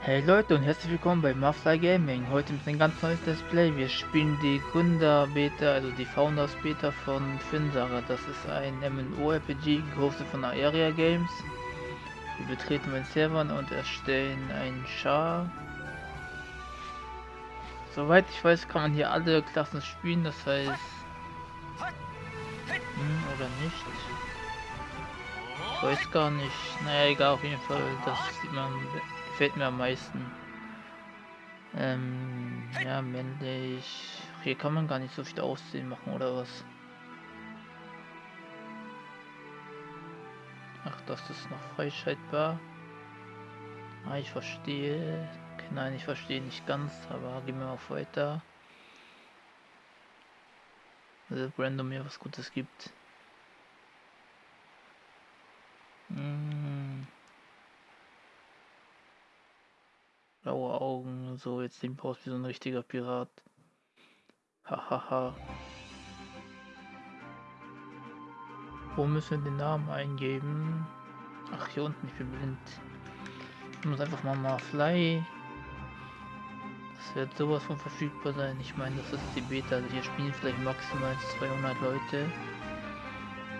Hey Leute und herzlich willkommen bei Mafly Gaming. Heute mit einem ganz neues Display. Wir spielen die Gründer-Beta, also die Founders-Beta von Finsara. Das ist ein MMO-RPG, gehostet von Aeria Games. Wir betreten meinen Servern und erstellen einen Char. Soweit ich weiß, kann man hier alle Klassen spielen, das heißt... Hm, oder nicht? Ich weiß gar nicht. Naja, egal, auf jeden Fall, das sieht man gefällt mir am meisten. Ähm, ja, männlich. Hier kann man gar nicht so viel Aussehen machen, oder was? Ach, das ist noch freischaltbar. Ah, ich verstehe. Nein, ich verstehe nicht ganz, aber gehen wir auf weiter. Also, random mir was Gutes gibt. so jetzt sieht aus wie so ein richtiger Pirat. Hahaha. Wo müssen wir den Namen eingeben? Ach, hier unten, ich bin blind. Ich muss einfach mal mal fly. Das wird sowas von verfügbar sein. Ich meine, das ist die Beta. Also hier spielen vielleicht maximal 200 Leute.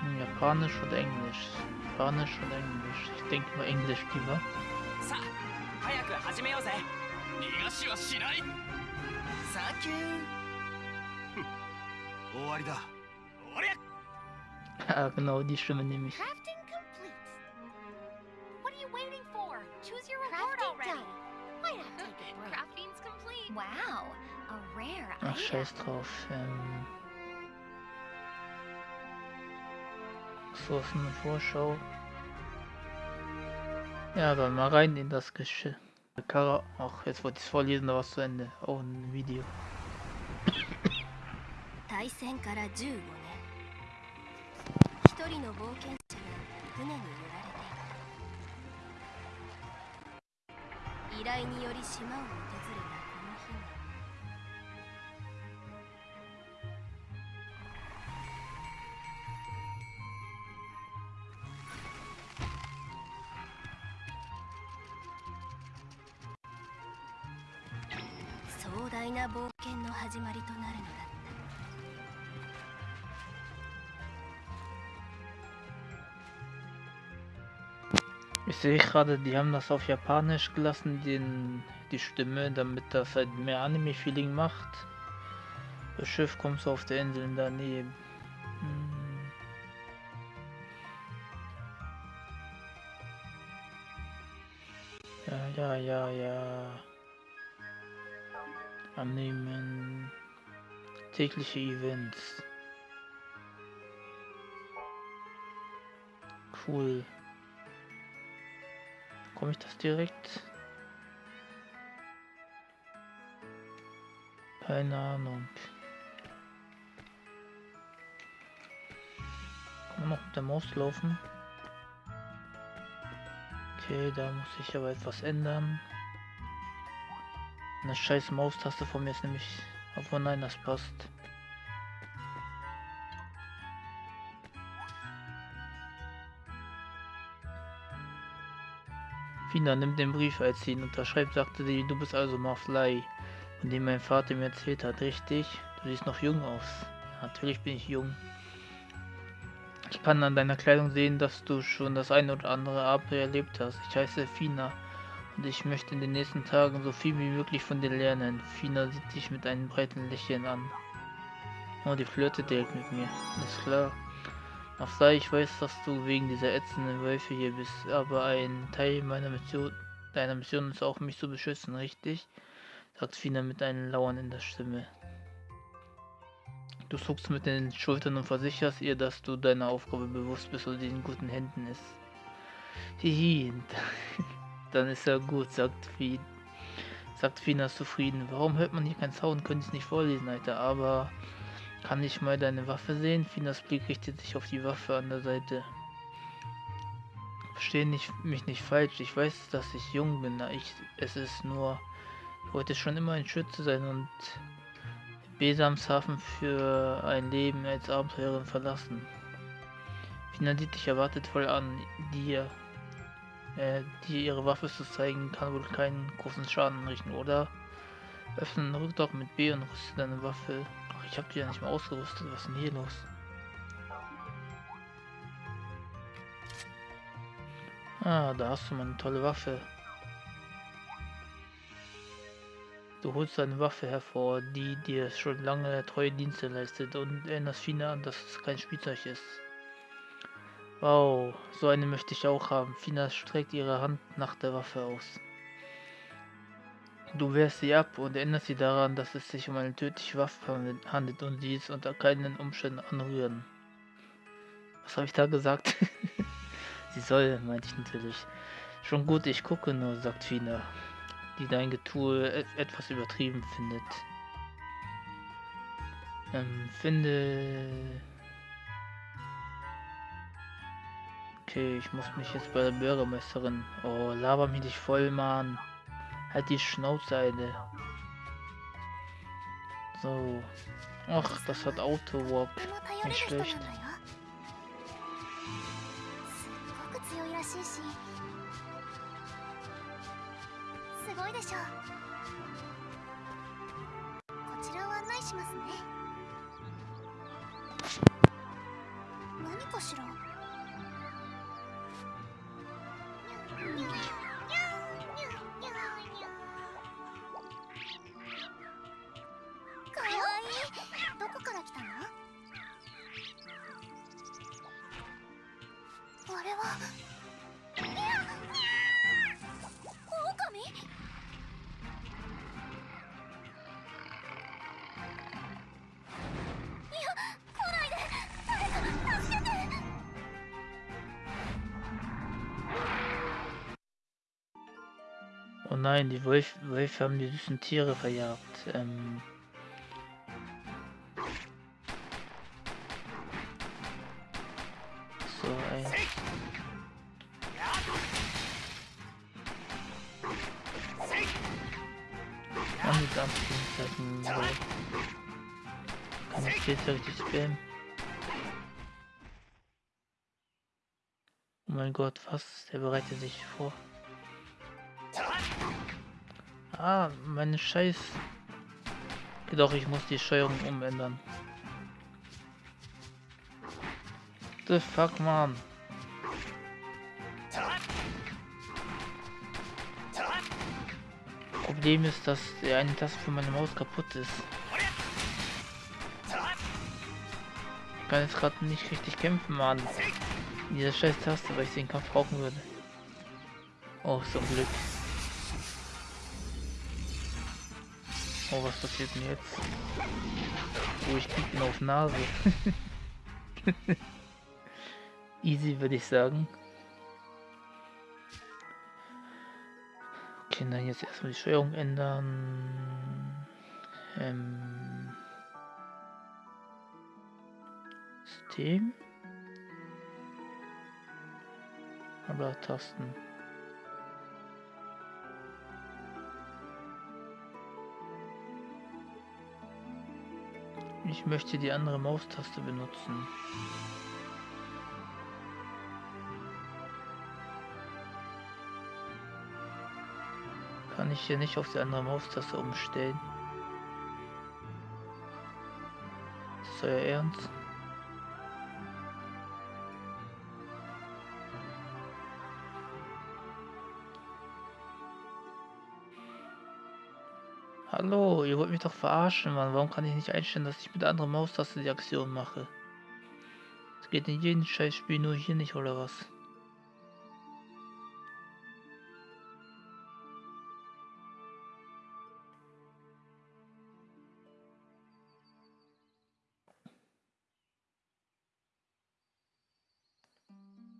Hm, Japanisch oder Englisch? Japanisch oder Englisch? Ich denke mal Englisch lieber. 早く始めようぜ 逃がしはしないサキュー終わりだ終わり Ja, genau, die Stimme nehme ich. Crafting complete. What are you waiting for? Choose your reward already. Why not take a break? Crafting's complete. Wow, a rare Ach, item. scheiß drauf. Ähm so ist eine Vorschau. Ja, aber mal rein in das Geschirr. Kara, ach, jetzt wollte ich es vorlesen, da war es zu Ende. Oh, ein Video. 対戦から15年一人の冒険者が船に揺られていた依頼により島を訪壮大な冒険の始まりとなるのだった Ich sehe gerade, die haben das auf Japanisch gelassen, den, die Stimme, damit das halt mehr Anime-Feeling macht. Das Schiff kommt so auf der Insel daneben. Hm. Ja, ja, ja, ja. Annehmen. Tägliche Events. Cool. Komme ich das direkt? Keine Ahnung. Kann man noch mit der Maus laufen? Okay, da muss ich aber etwas ändern. Eine scheiß Maustaste von mir ist nämlich... Obwohl nein, das passt. Fina nimmt den Brief, als sie ihn unterschreibt, sagte sie, du bist also Marfly, von dem mein Vater mir erzählt hat, richtig? Du siehst noch jung aus. Natürlich bin ich jung. Ich kann an deiner Kleidung sehen, dass du schon das eine oder andere Abenteuer erlebt hast. Ich heiße Fina und ich möchte in den nächsten Tagen so viel wie möglich von dir lernen. Fina sieht dich mit einem breiten Lächeln an. Oh, die flirtet direkt mit mir. Alles klar. Ach sei, ich weiß, dass du wegen dieser ätzenden Wölfe hier bist, aber ein Teil meiner Mission, deiner Mission ist auch, mich zu beschützen, richtig? sagt Fina mit einem Lauern in der Stimme. Du zuckst mit den Schultern und versicherst ihr, dass du deiner Aufgabe bewusst bist und in guten Händen ist. Hihi, dann ist ja gut, sagt Fina. Sagt Fina zufrieden. Warum hört man hier keinen Sound? Könnte ich nicht vorlesen, Alter, aber kann ich mal deine Waffe sehen? Finas Blick richtet sich auf die Waffe an der Seite. Verstehe nicht, mich nicht falsch. Ich weiß, dass ich jung bin. Ich, es ist nur, ich wollte schon immer ein Schütze sein und Besamshafen für ein Leben als Abenteurerin verlassen. Fina sieht dich erwartet voll an. Dir. Äh, die ihre Waffe zu zeigen, kann wohl keinen großen Schaden anrichten, oder? Öffne den Rückdock mit B und rüste deine Waffe. Ach, ich habe die ja nicht mehr ausgerüstet. Was ist denn hier los? Ah, da hast du mal eine tolle Waffe. Du holst deine Waffe hervor, die dir schon lange treue Dienste leistet und erinnerst Fina an, dass es kein Spielzeug ist. Wow, so eine möchte ich auch haben. Fina streckt ihre Hand nach der Waffe aus. Du wehrst sie ab und erinnerst sie daran, dass es sich um eine tödliche Waffe handelt und sie es unter keinen Umständen anrühren. Was habe ich da gesagt? sie soll, meinte ich natürlich. Schon gut, ich gucke nur, sagt Fina, die dein Getue e-, etwas übertrieben findet. Ähm, finde... Okay, ich muss mich jetzt bei der Bürgermeisterin... Oh, laber mich nicht voll, Mann. Halt die Schnauze, eine. So. Ach, das hat Auto-Walk. Nicht schlecht. あれは Oh nein, die Wölfe, Wölfe haben die süßen Tiere verjagt. Ähm so, ey. Mann, die Dampfspielzeiten. Kann ich jetzt richtig spammen? Oh mein Gott, was? Der bereitet sich vor. Ah, meine Scheiß. Doch, ich muss die Steuerung umändern. The fuck, man. Problem ist, dass der eine Taste für meine Maus kaputt ist. Ich kann jetzt gerade nicht richtig kämpfen, Mann. Diese scheiß Taste, weil ich den Kampf brauchen würde. Oh, zum Glück. Oh, was passiert denn jetzt? Oh, ich ihn auf Nase. Easy, würde ich sagen. Okay, dann jetzt erstmal die Steuerung ändern. Ähm System. Aber Tasten. Ich möchte die andere Maustaste benutzen. Kann ich hier nicht auf die andere Maustaste umstellen? Ist das euer Ernst? Hallo, ihr wollt mich doch verarschen, Mann. Warum kann ich nicht einstellen, dass ich mit der anderen Maustaste die Aktion mache? Es geht in jedem Scheißspiel, nur hier nicht, oder was?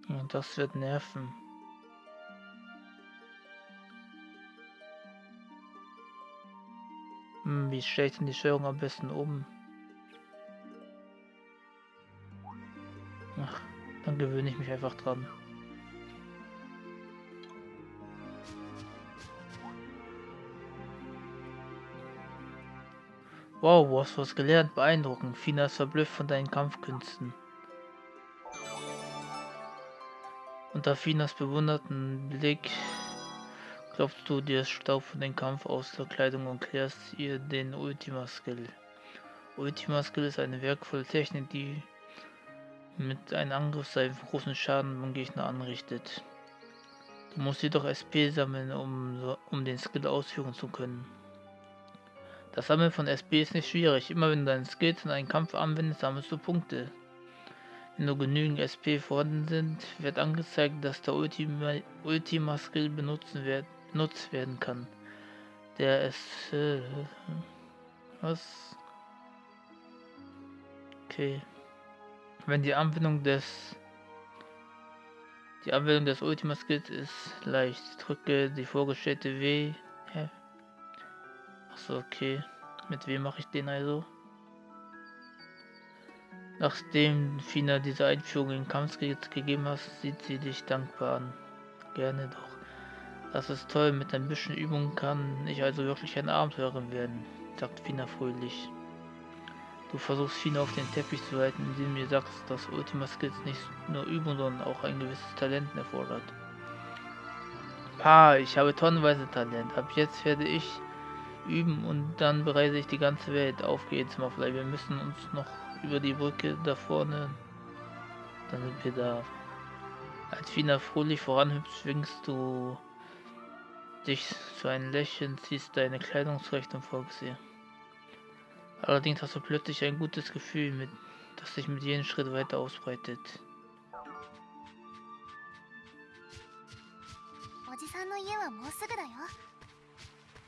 Und das wird nerven. Hm, wie stelle ich denn die Steuerung am besten um? Ach, dann gewöhne ich mich einfach dran. Wow, du hast was gelernt. Beeindruckend. Fina ist verblüfft von deinen Kampfkünsten. Unter Finas bewunderten Blick klopfst du dir Staub von dem Kampf aus der Kleidung und klärst ihr den Ultima Skill. Ultima Skill ist eine wertvolle Technik, die mit einem Angriff seinen großen Schaden beim Gegner anrichtet. Du musst jedoch SP sammeln, um, um den Skill ausführen zu können. Das Sammeln von SP ist nicht schwierig. Immer wenn du deine Skills in einen Kampf anwendest, sammelst du Punkte. Wenn nur genügend SP vorhanden sind, wird angezeigt, dass der Ultima, Ultima Skill benutzen wird, benutzt werden kann. Der ist... Äh, was? Okay. Wenn die Anwendung des die Anwendung des Ultima Skills ist leicht. Drücke die vorgestellte W. Hä? Achso, okay. Mit wem mache ich den also? Nachdem Fina diese Einführung in Kampfskills gegeben hast, sieht sie dich dankbar an. Gerne doch. Das ist toll, mit ein bisschen Übung kann ich also wirklich eine Abenteurerin werden, sagt Fina fröhlich. Du versuchst Fina auf den Teppich zu halten, indem du mir sagst, dass Ultima Skills nicht nur Übung, sondern auch ein gewisses Talent erfordert. Pa, ich habe tonnenweise Talent. Ab jetzt werde ich üben und dann bereise ich die ganze Welt. Auf geht's, Muffley. Wir müssen uns noch über die Brücke da vorne. Dann sind wir da. Als Fina fröhlich voranhüpft, schwingst du dich zu einem Lächeln, ziehst deine Kleidung zurecht und folgst ihr. Allerdings hast du plötzlich ein gutes Gefühl, mit, das sich mit jedem Schritt weiter ausbreitet.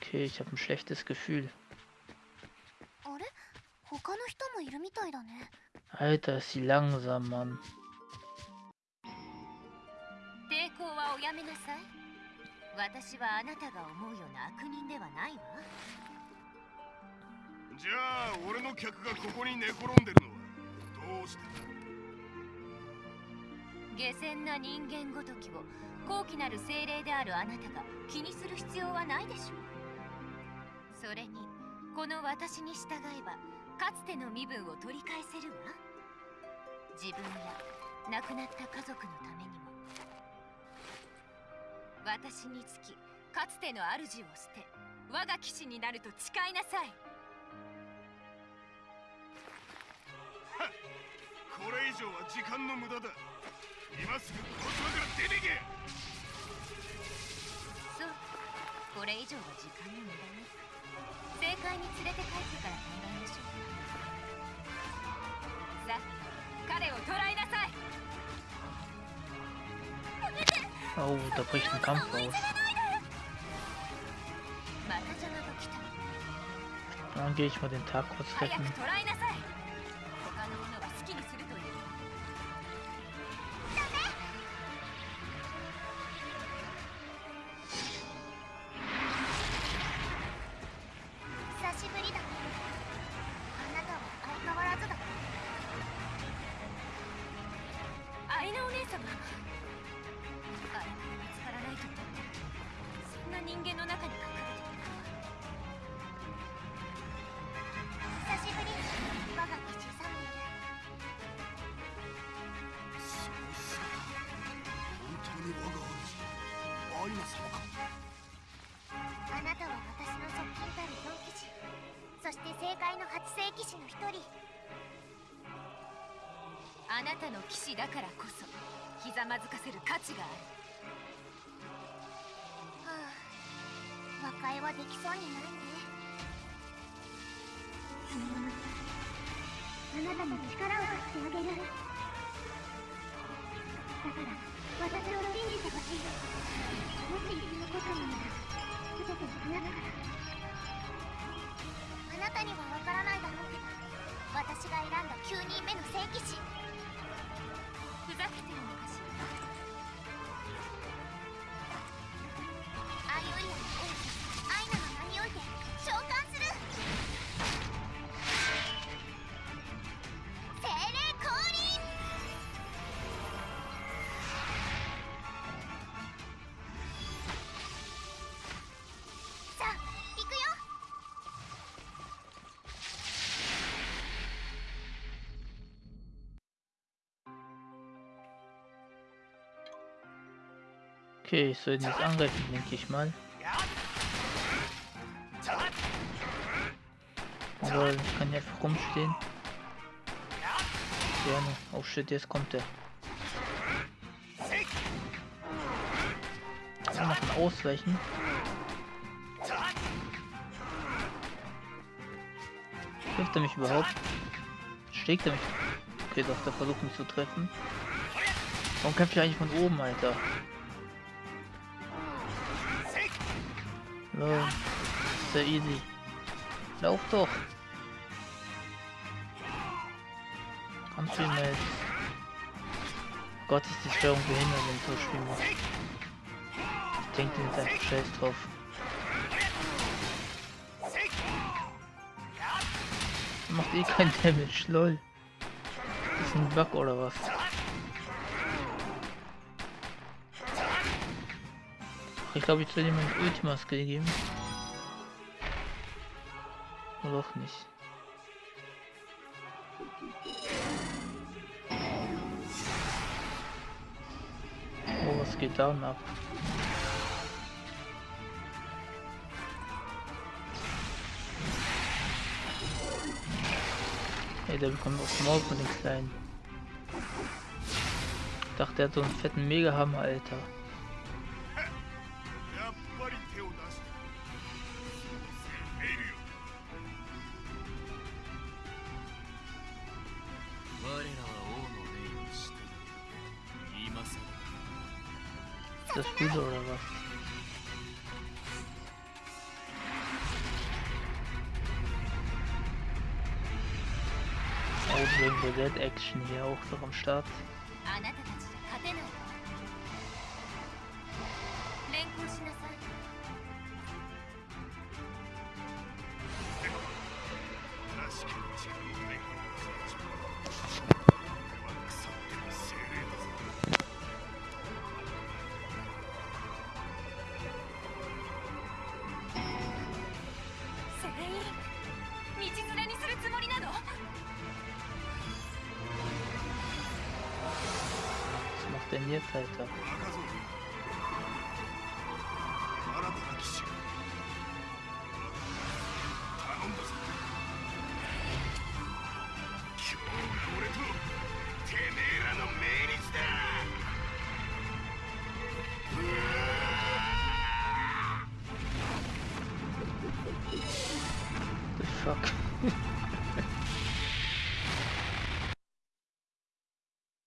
Okay, ich habe ein schlechtes Gefühl. Alter, ist sie langsam, Mann. 私はあなたが思うような悪人ではないわ。じゃあ俺の客がここに寝転んでるのはどうして下船な人間ごときを高貴なる精霊であるあなたが気にする必要はないでしょう。それにこの私に従えばかつての身分を取り返せるわ。自分や亡くなった家族のために。も私につきかつての主を捨て我が騎士になると誓いなさい。これ以上は時間の無駄だ。今すぐこちらから出てけ。そうこれ以上は時間の無駄ね。正解に連れて帰ってから考えましょう。さあ彼を捕らえなさい Oh, da bricht ein Kampf aus. Dann gehe ich mal den Tag kurz retten. 解の八世騎士の一人。あなたの騎士だからこそひざまずかせる価値がある。はあ和解はできそうにないね。あなたも力を貸してあげる。だから私を信じてほしい。もし生き残ったのなら全てあなたから。あなたにはわからないだろう。けど私が選んだ9人目の聖騎士。ふざけてるの。Okay, ich soll ihn jetzt angreifen, denke ich mal. Aber ich kann hier einfach rumstehen. Gerne. Oh shit, jetzt kommt er. Noch ein Ausweichen. Trifft er mich überhaupt? Schlägt er mich? Okay, doch, der versucht mich zu treffen. Warum kämpft er eigentlich von oben, Alter? Lol. Sehr easy. Lauf doch. Kannst du jetzt? Gott, ist die Steuerung behindert, wenn so spielen muss. Ich denke jetzt einfach scheiß drauf. Macht eh kein Damage, lol. Ist ein Bug oder was? Ich glaube, ich soll ihm ein Ultima Skill geben. Oder auch nicht. Oh, was geht da ab? Ey, der bekommt auch Maul von den Kleinen. Ich dachte, er hat so einen fetten Mega-Hammer, Alter. Das gut oder was? Oh, Rainbow Dead Action hier auch noch am Start. Was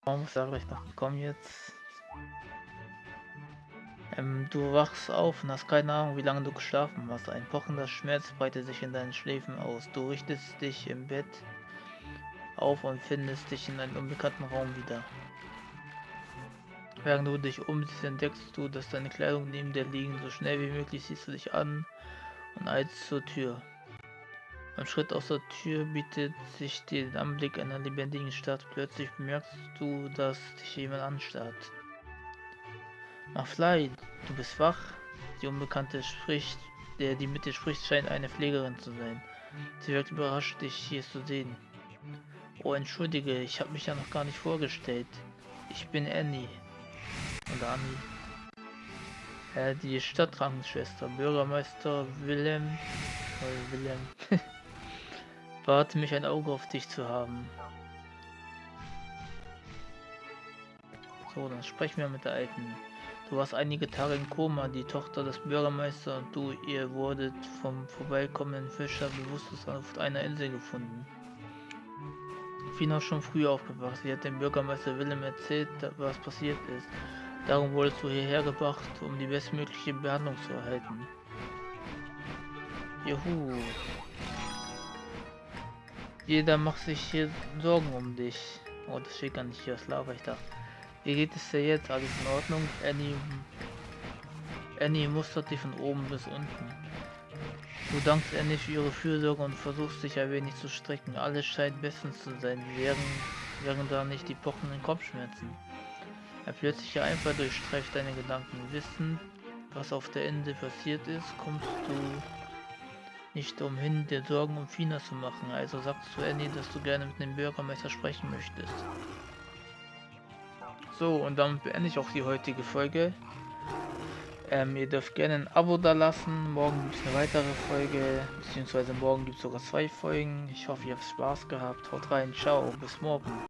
Warum muss er gleich noch kommen jetzt? Ähm, du wachst auf und hast keine Ahnung, wie lange du geschlafen hast. Ein pochender Schmerz breitet sich in deinen Schläfen aus. Du richtest dich im Bett auf und findest dich in einem unbekannten Raum wieder. Während du dich umsiehst, entdeckst du, dass deine Kleidung neben dir liegen. So schnell wie möglich siehst du dich an und eilst zur Tür. Beim Schritt aus der Tür bietet sich der Anblick einer lebendigen Stadt. Plötzlich bemerkst du, dass dich jemand anstarrt. Maflai, du bist wach. Die Unbekannte spricht, der die mit dir spricht, scheint eine Pflegerin zu sein. Sie wirkt überrascht, dich hier zu sehen. Oh, entschuldige, ich habe mich ja noch gar nicht vorgestellt. Ich bin Annie. Oder Annie. Äh, die Stadtkrankenschwester, Bürgermeister Willem. Äh, Willem. Warte mich ein Auge auf dich zu haben. So, dann sprechen wir mit der Alten. Du warst einige Tage im Koma, die Tochter des Bürgermeisters und du, ihr wurdet vom vorbeikommenden Fischer bewusstlos auf einer Insel gefunden. Fina ist schon früh aufgewacht. Sie hat dem Bürgermeister Willem erzählt, was passiert ist. Darum wurdest du hierher gebracht, um die bestmögliche Behandlung zu erhalten. Juhu. Jeder macht sich hier Sorgen um dich. Oh, das steht gar nicht hier, was laber ich da. Wie geht es dir jetzt? Alles in Ordnung? Annie, Annie mustert dich von oben bis unten. Du dankst Annie für ihre Fürsorge und versuchst dich ein wenig zu strecken. Alles scheint bestens zu sein, wären, wären da nicht die pochenden Kopfschmerzen. Ein plötzlicher Einfall durchstreift deine Gedanken. Wissen, was auf der Insel passiert ist, kommst du nicht umhin, dir Sorgen um Fina zu machen. Also sagst du Annie, dass du gerne mit dem Bürgermeister sprechen möchtest. So, und damit beende ich auch die heutige Folge. Ähm, ihr dürft gerne ein Abo da lassen. Morgen gibt es eine weitere Folge, beziehungsweise morgen gibt es sogar zwei Folgen. Ich hoffe, ihr habt Spaß gehabt. Haut rein, ciao, bis morgen.